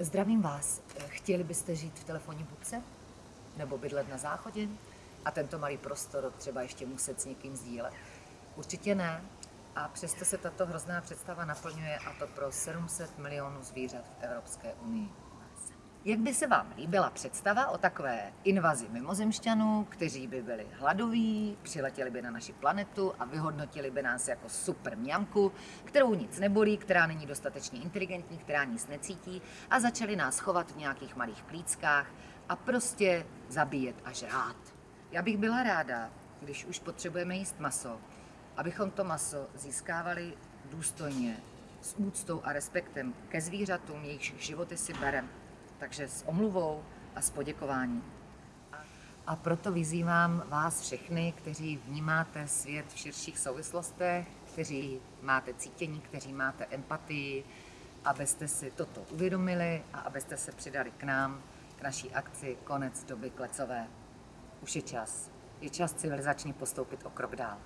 Zdravím vás. Chtěli byste žít v telefonní budce? Nebo bydlet na záchodě? A tento malý prostor třeba ještě muset s někým sdílet? Určitě ne. A přesto se tato hrozná představa naplňuje a to pro 700 milionů zvířat v Evropské unii. Jak by se vám líbila představa o takové invazi mimozemšťanů, kteří by byli hladoví, přiletěli by na naši planetu a vyhodnotili by nás jako super mňamku, kterou nic nebolí, která není dostatečně inteligentní, která nic necítí a začali nás chovat v nějakých malých klíckách a prostě zabíjet a žrát. Já bych byla ráda, když už potřebujeme jíst maso, abychom to maso získávali důstojně, s úctou a respektem ke zvířatům, jejichž životy si bereme takže s omluvou a s poděkováním. A proto vyzývám vás všechny, kteří vnímáte svět v širších souvislostech, kteří máte cítění, kteří máte empatii, abyste si toto uvědomili a abyste se přidali k nám, k naší akci Konec doby klecové. Už je čas. Je čas civilizačně postoupit o krok dál.